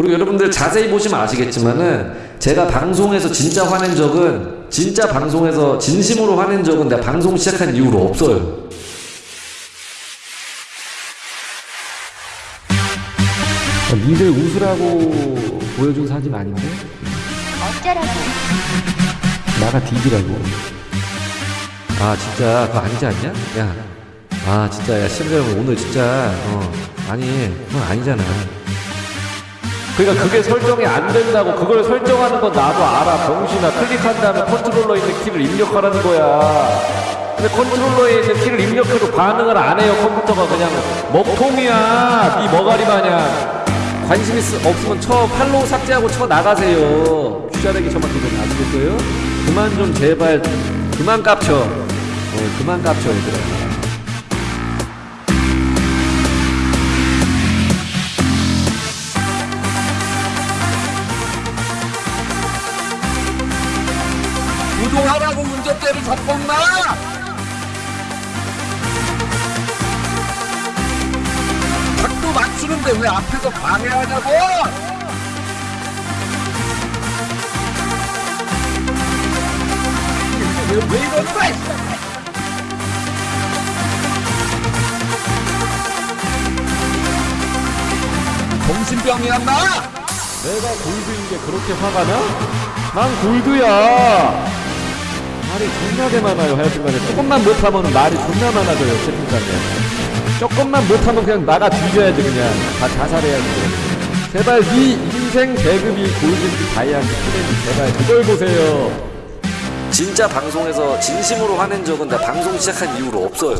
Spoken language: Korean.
그리고 여러분들 자세히 보시면 아시겠지만은 제가 방송에서 진짜 화낸 적은 진짜 방송에서 진심으로 화낸 적은 내가 방송 시작한 이후로 없어요. 니들 웃으라고 보여준 사진 아닌데? 어쩌라고 나가 뒤지라고. 아 진짜 그거 아니지 않냐? 야, 아 진짜 야 여러분 오늘 진짜 어 아니 그건 아니잖아. 그러니까 그게 설정이 안 된다고 그걸 설정하는 건 나도 알아. 병신아 클릭한 다음에 컨트롤러 있는 키를 입력하라는 거야. 근데 컨트롤러에 있는 키를 입력해도 반응을 안 해요 컴퓨터가. 그냥 먹통이야. 이 머가리 마냥. 관심 있, 없으면 쳐. 팔로우 삭제하고 쳐 나가세요. 귀자르기 저만 되면 아시겠어요? 그만 좀 제발. 그만 깝쳐. 어, 그만 깝쳐 얘들아 구동하라고 운전대를 잡범마 각도 맞추는데 왜 앞에서 방해하냐고? 왜, 왜 이러는 거야 이 정신병이야 나? 내가 골드인 게 그렇게 화가 나? 난 골드야 말이 존나게 많아요 하여튼간에. 조금만 못하면 말이 존나 많아져요 채팅창에. 조금만 못하면 그냥 나가 뒤져야지 그냥. 다 자살해야지. 제발 네 인생 계급이 골든지 다이아인지 플랜지 제발 그걸 보세요. 진짜 방송에서 진심으로 화낸 적은 나 방송 시작한 이후로 없어요